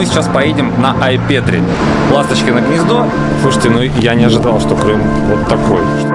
мы сейчас поедем на Айпетри. Ласточкино гнездо. Слушайте, ну я не ожидал, что Крым вот такой.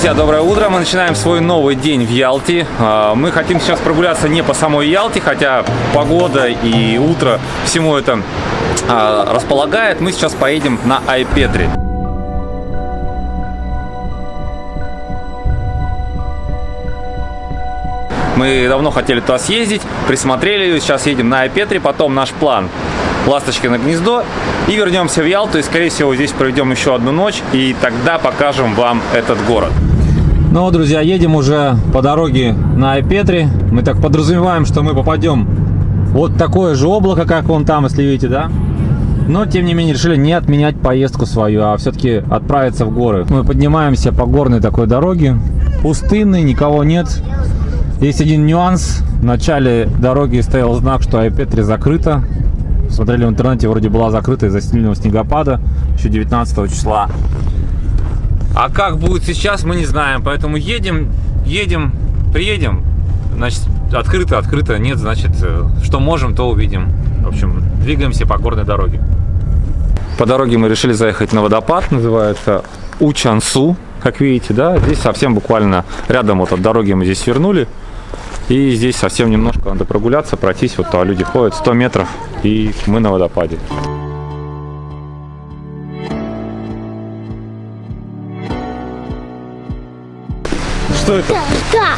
Друзья, доброе утро. Мы начинаем свой новый день в Ялте. А, мы хотим сейчас прогуляться не по самой Ялте, хотя погода и утро всему это а, располагает. Мы сейчас поедем на Айпетри. Мы давно хотели туда съездить, присмотрели сейчас едем на Айпетри, потом наш план Ласточкино гнездо и вернемся в Ялту и скорее всего здесь проведем еще одну ночь и тогда покажем вам этот город. Ну, друзья, едем уже по дороге на Айпетри. Мы так подразумеваем, что мы попадем вот такое же облако, как вон там, если видите, да? Но, тем не менее, решили не отменять поездку свою, а все-таки отправиться в горы. Мы поднимаемся по горной такой дороге. Пустынный, никого нет. Есть один нюанс. В начале дороги стоял знак, что Айпетри закрыто. Смотрели в интернете, вроде была закрыта из-за сильного снегопада еще 19 числа. А как будет сейчас, мы не знаем. Поэтому едем, едем, приедем. Значит, открыто, открыто. Нет, значит, э, что можем, то увидим. В общем, двигаемся по горной дороге. По дороге мы решили заехать на водопад, называется Учансу. Как видите, да, здесь совсем буквально рядом вот от дороги мы здесь свернули. И здесь совсем немножко надо прогуляться, пройтись. Вот туда люди ходят 100 метров, и мы на водопаде. Что это? Да,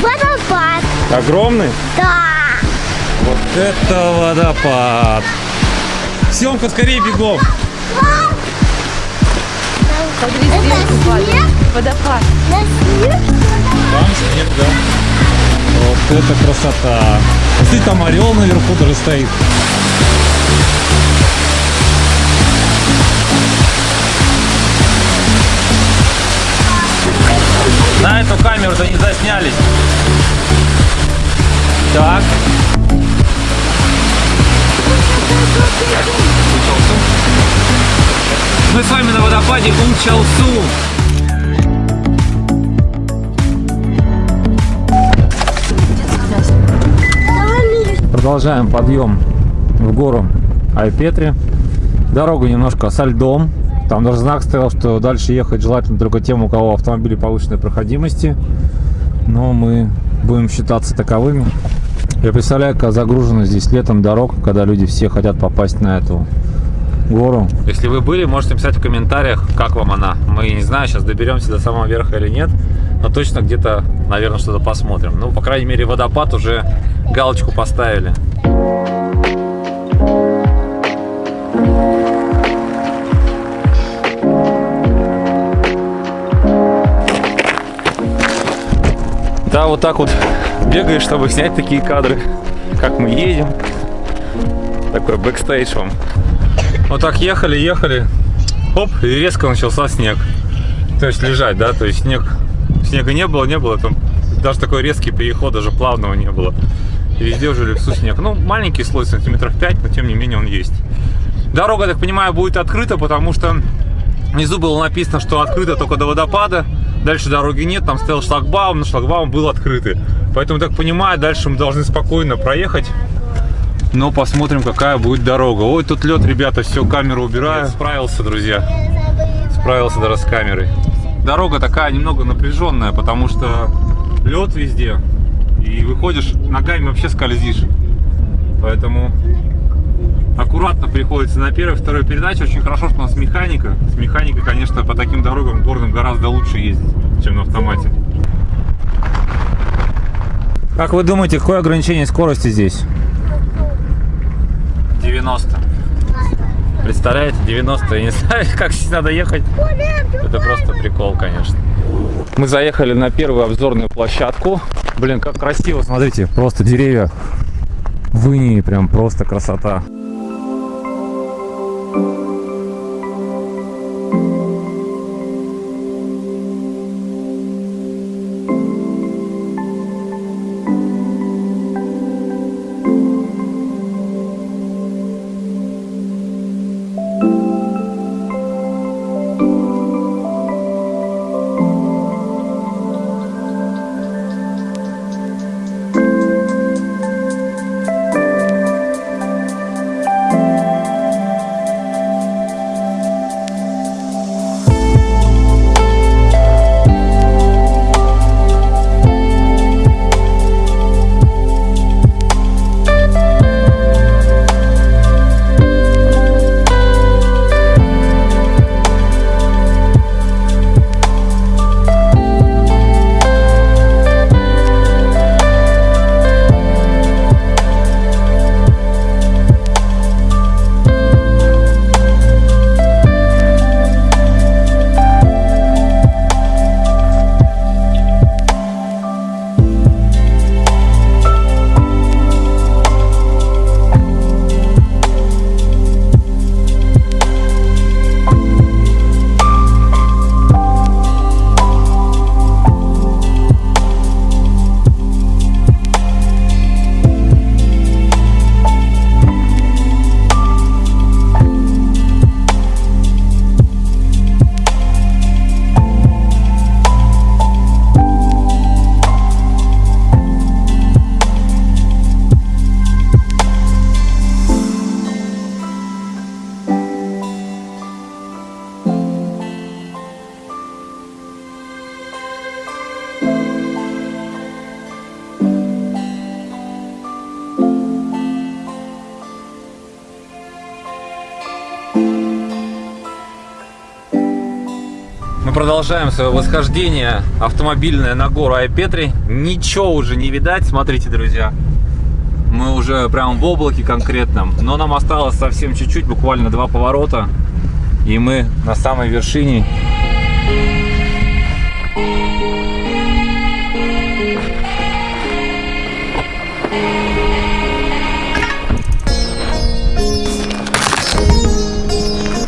водопад. Огромный? Да. Вот это водопад! Семка, скорее бегом! Сверху падает. Водопад. На снег. Там снег, да. Вот это красота! Смотри, там орел наверху даже стоит. Эту камеру-то не заснялись. Так. Мы с вами на водопаде Унчалсу. Продолжаем подъем в гору Айпетри. Дорога немножко со льдом. Там даже знак стоял, что дальше ехать желательно только тем, у кого автомобили повышенной проходимости. Но мы будем считаться таковыми. Я представляю, как загружена здесь летом дорог, когда люди все хотят попасть на эту гору. Если вы были, можете написать в комментариях, как вам она. Мы не знаю, сейчас доберемся до самого верха или нет, но точно где-то, наверное, что-то посмотрим. Ну, по крайней мере, водопад уже галочку поставили. Да, вот так вот бегаешь, чтобы снять такие кадры, как мы едем. Такой бэкстейдж вам. Вот так ехали, ехали. Оп, и резко начался снег. То есть лежать, да, то есть снег, снега не было, не было, там даже такой резкий переход, даже плавного не было. И везде уже лесу снег. Ну, маленький слой, сантиметров 5, но тем не менее он есть. Дорога, так понимаю, будет открыта, потому что внизу было написано, что открыто только до водопада. Дальше дороги нет, там стоял шлагбаум, но шлагбаум был открытый. Поэтому, так понимаю, дальше мы должны спокойно проехать. Но посмотрим, какая будет дорога. Ой, тут лед, ребята, все, камеру убираю. Справился, друзья. Справился даже с камерой. Дорога такая немного напряженная, потому что лед везде. И выходишь, ногами вообще скользишь. Поэтому аккуратно приходится на первой, второй передаче. Очень хорошо, что у нас механика. С механикой, конечно, по таким дорогам горным гораздо лучше ездить, чем на автомате. Как вы думаете, какое ограничение скорости здесь? 90. Представляете, 90. Я не знаю, как здесь надо ехать. Это просто прикол, конечно. Мы заехали на первую обзорную площадку. Блин, как красиво, смотрите, просто деревья В Инии прям просто красота. Продолжаем свое восхождение автомобильное на гору Айпетри. Ничего уже не видать, смотрите, друзья. Мы уже прям в облаке конкретном. Но нам осталось совсем чуть-чуть, буквально два поворота. И мы на самой вершине.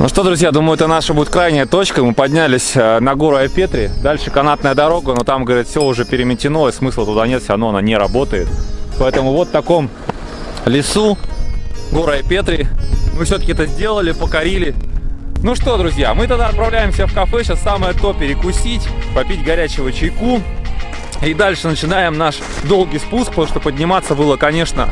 Ну что, друзья, думаю, это наша будет крайняя точка. Мы поднялись э, на гору Айпетри. Дальше канатная дорога, но там, говорят, все уже переметено, и смысла туда нет, все равно она не работает. Поэтому вот в таком лесу, гора Айпетри, мы все-таки это сделали, покорили. Ну что, друзья, мы тогда отправляемся в кафе. Сейчас самое то перекусить, попить горячего чайку. И дальше начинаем наш долгий спуск, потому что подниматься было, конечно,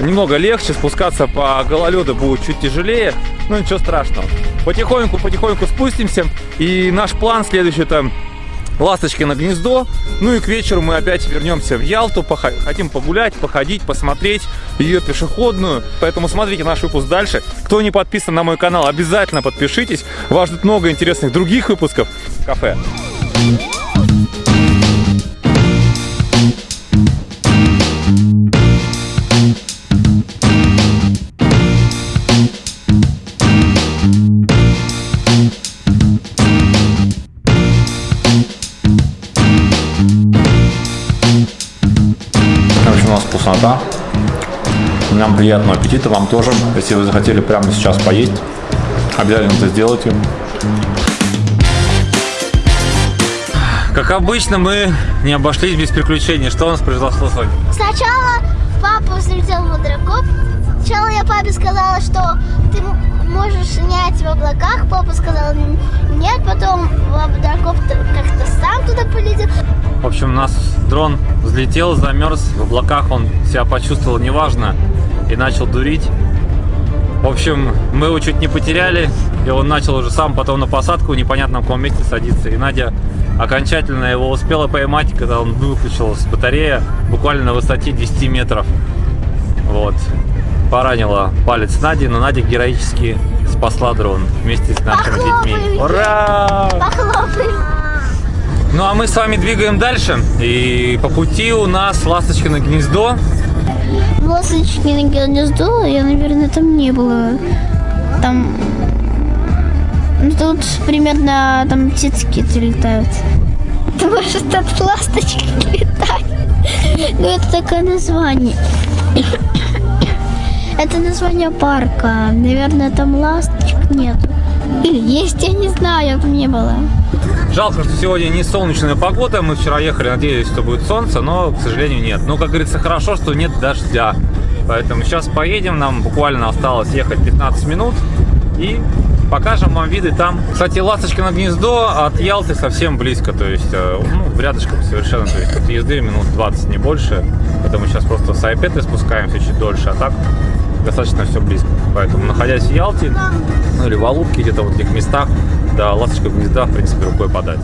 немного легче, спускаться по гололеду будет чуть тяжелее, но ничего страшного. Потихоньку, потихоньку спустимся, и наш план следующий это ласточки на гнездо. Ну и к вечеру мы опять вернемся в Ялту, хотим погулять, походить, посмотреть ее пешеходную. Поэтому смотрите наш выпуск дальше. Кто не подписан на мой канал, обязательно подпишитесь. Вас ждет много интересных других выпусков кафе. В вкуснота. Нам приятного аппетита, вам тоже. Если вы захотели прямо сейчас поесть, обязательно это сделайте. Как обычно, мы не обошлись без приключений. Что у нас произошло сегодня? Сначала папа взлетел в квадрокоп. Сначала я папе сказала, что ты можешь снять в облаках. Папа сказал нет, потом как-то сам туда полетел. В общем, у нас дрон взлетел, замерз. В облаках он себя почувствовал неважно и начал дурить. В общем, мы его чуть не потеряли, и он начал уже сам потом на посадку в непонятном каком месте садиться. И Надя окончательно его успела поймать, когда он выключилась батарея буквально на высоте 10 метров. Вот. Поранила палец Нади, но Надя героически спасла дрон вместе с нашими детьми. Похлопаем. Ура! Похлопаем. Ну а мы с вами двигаем дальше. И по пути у нас ласточкино гнездо. Ласточки на гнездо, я, наверное, там не было. Там... Ну, тут примерно там птички летают. Может, от ласточки летать? Ну, это такое название. Это название парка. Наверное, там ласточек нет. Или есть, я не знаю, не было. Жалко, что сегодня не солнечная погода. Мы вчера ехали, надеялись, что будет солнце, но, к сожалению, нет. Но, как говорится, хорошо, что нет дождя. Поэтому сейчас поедем, нам буквально осталось ехать 15 минут. И покажем вам виды там. Кстати, Ласточкино гнездо от Ялты совсем близко, то есть, э, ну, рядышком совершенно, то есть, от езды минут 20, не больше. Поэтому сейчас просто с Айпеты спускаемся чуть дольше, а так достаточно все близко. Поэтому, находясь в Ялте, ну, или в Алубке, где-то в этих местах, до Ласточкиного гнезда, в принципе, рукой подать.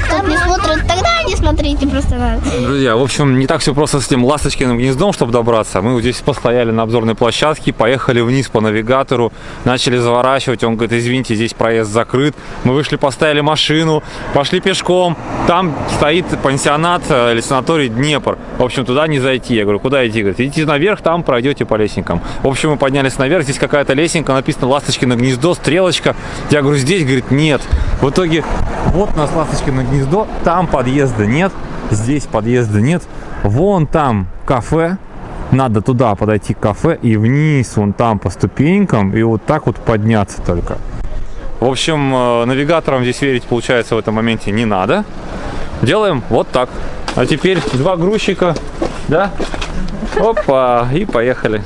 Кто-то не смотрит, тогда не смотрите просто. Друзья, в общем, не так все просто с этим ласточкиным гнездом, чтобы добраться. Мы вот здесь постояли на обзорной площадке, поехали вниз по навигатору, начали заворачивать. Он говорит, извините, здесь проезд закрыт. Мы вышли, поставили машину, пошли пешком. Там стоит пансионат э, или санаторий Днепр. В общем, туда не зайти. Я говорю, куда идти? Говорит, идите наверх, там пройдете по лесенкам. В общем, мы поднялись наверх, здесь какая-то лесенка, написано «Ласточкино гнездо», стрелочка. Я говорю, здесь, говорит, нет. В итоге, вот у нас Ласточкино гнездо, там подъезда нет, здесь подъезда нет. Вон там кафе, надо туда подойти к кафе и вниз, вон там по ступенькам, и вот так вот подняться только. В общем, э, навигаторам здесь верить, получается, в этом моменте не надо. Делаем вот так. А теперь два грузчика, да? Опа, и поехали.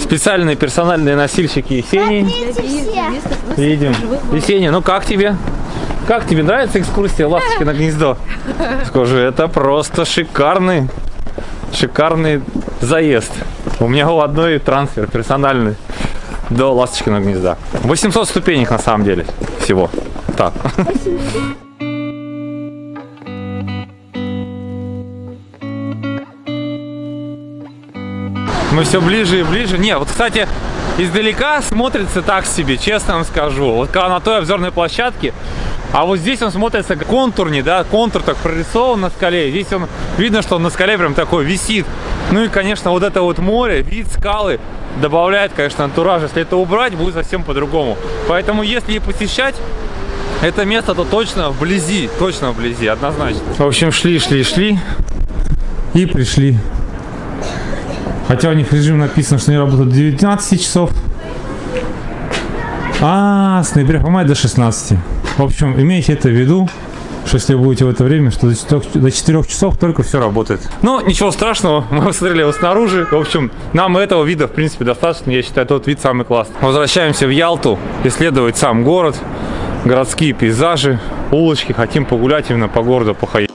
Специальные персональные носильщики Есении. Едем. Есения, ну как тебе? Как тебе нравится экскурсия «Ласточки на гнездо»? Скажи, это просто шикарный, шикарный заезд. У меня у одной трансфер персональный до «Ласточкиного гнезда». 800 ступенек на самом деле всего. Так. Мы все ближе и ближе. Не, вот, кстати, издалека смотрится так себе, честно вам скажу. Вот когда на той обзорной площадке, а вот здесь он смотрится контурнее, да, контур так прорисован на скале. Здесь он, видно, что он на скале прям такой висит. Ну и, конечно, вот это вот море, вид скалы добавляет, конечно, антураж. Если это убрать, будет совсем по-другому. Поэтому, если посещать это место, то точно вблизи, точно вблизи, однозначно. В общем, шли, шли, шли и пришли Хотя у них режим написано, что они работают до 19 часов. А, с ноября по май до 16. В общем, имейте это в виду, что если вы будете в это время, что до 4, до 4 часов только все работает. Но ничего страшного, мы посмотрели его снаружи. В общем, нам этого вида, в принципе, достаточно. Я считаю, тот вид самый классный. Возвращаемся в Ялту, исследовать сам город, городские пейзажи, улочки. Хотим погулять именно по городу, походить.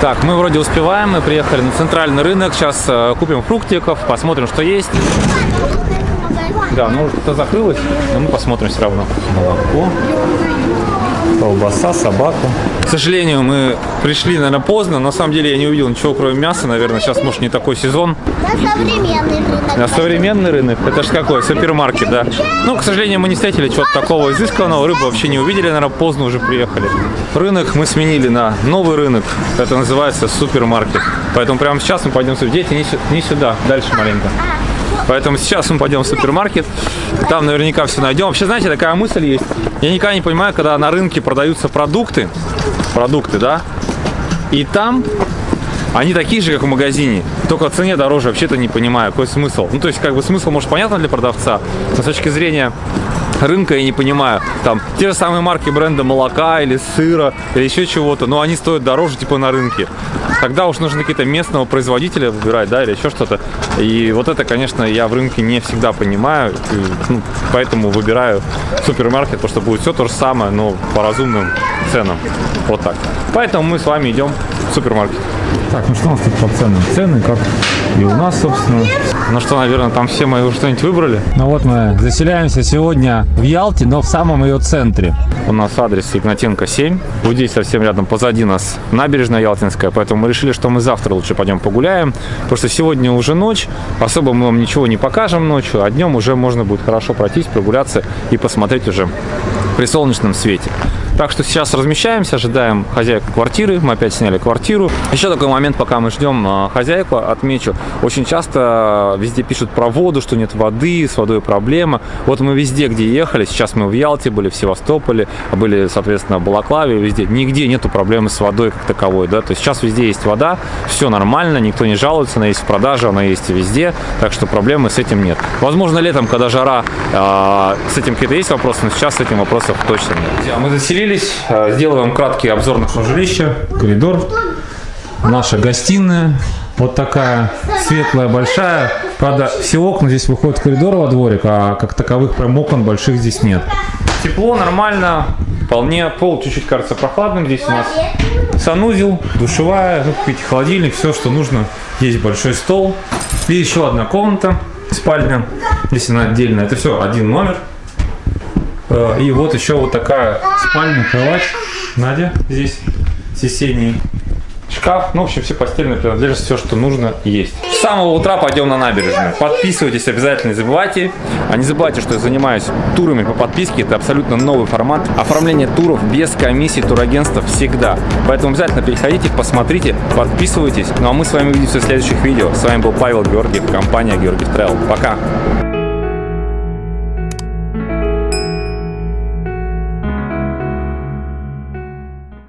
Так, мы вроде успеваем, мы приехали на центральный рынок, сейчас э, купим фруктиков, посмотрим, что есть. Да, ну это закрылось, но мы посмотрим все равно. Молоко, колбаса, собака. К сожалению, мы пришли, наверное, поздно. На самом деле я не увидел ничего, кроме мяса, наверное. Сейчас, может, не такой сезон. На современный рынок. На современный рынок? Это же какой? Супермаркет, да? Ну, к сожалению, мы не встретили чего-то такого изысканного. Рыбу вообще не увидели, наверное, поздно уже приехали. Рынок мы сменили на новый рынок. Это называется супермаркет. Поэтому прямо сейчас мы пойдем сюда. Дети, не сюда, дальше маленько. Поэтому сейчас мы пойдем в супермаркет. Там наверняка все найдем. Вообще, знаете, такая мысль есть. Я никогда не понимаю, когда на рынке продаются продукты. Продукты, да? И там они такие же, как в магазине, только в цене дороже. Вообще-то не понимаю, какой смысл. Ну, то есть, как бы смысл, может, понятно для продавца, но с точки зрения рынка я не понимаю. Там те же самые марки бренда молока или сыра или еще чего-то, но они стоят дороже типа на рынке. Тогда уж нужно какие-то местного производителя выбирать, да, или еще что-то. И вот это, конечно, я в рынке не всегда понимаю, и, ну, поэтому выбираю супермаркет, потому что будет все то же самое, но по разумным ценам. Вот так. Поэтому мы с вами идем в супермаркет. Так, ну что у нас тут по ценам? Цены, как и у нас, собственно. Ну что, наверное, там все мы уже что-нибудь выбрали? Ну вот мы заселяемся сегодня в Ялте, но в самом ее центре. У нас адрес Игнатенко 7. Вот здесь совсем рядом позади нас набережная Ялтинская, поэтому мы решили, что мы завтра лучше пойдем погуляем, потому что сегодня уже ночь, особо мы вам ничего не покажем ночью, а днем уже можно будет хорошо пройтись, прогуляться и посмотреть уже при солнечном свете. Так что сейчас размещаемся, ожидаем хозяйку квартиры. Мы опять сняли квартиру. Еще такой момент, пока мы ждем а, хозяйку, отмечу. Очень часто везде пишут про воду, что нет воды, с водой проблема. Вот мы везде, где ехали, сейчас мы в Ялте были, в Севастополе, были, соответственно, в Балаклаве, везде. Нигде нету проблемы с водой как таковой, да. То есть сейчас везде есть вода, все нормально, никто не жалуется, она есть в продаже, она есть везде, так что проблемы с этим нет. Возможно, летом, когда жара, э, с этим какие-то есть вопросы, но сейчас с этим вопросов точно нет. Мы заселились, сделаю вам краткий обзор нашего жилища, коридор, наша гостиная, вот такая светлая, большая. Правда, все окна здесь выходят в коридор во дворик, а как таковых прям окон больших здесь нет. Тепло, нормально, вполне. Пол чуть-чуть кажется прохладным. Здесь у нас санузел, душевая, ну, видите, холодильник, все, что нужно. Есть большой стол. И еще одна комната, спальня. Здесь она отдельная. Это все один номер. Э, И вот еще вот такая спальня, кровать. Надя здесь сесенний шкаф. Ну, в общем, все постельные принадлежности, все, что нужно, есть. С самого утра пойдем на набережную. Подписывайтесь обязательно, не забывайте. А не забывайте, что я занимаюсь турами по подписке. Это абсолютно новый формат. Оформление туров без комиссии турагентства всегда. Поэтому обязательно переходите, посмотрите, подписывайтесь. Ну а мы с вами увидимся в следующих видео. С вами был Павел Георгиев, компания Георгиев Travel. Пока!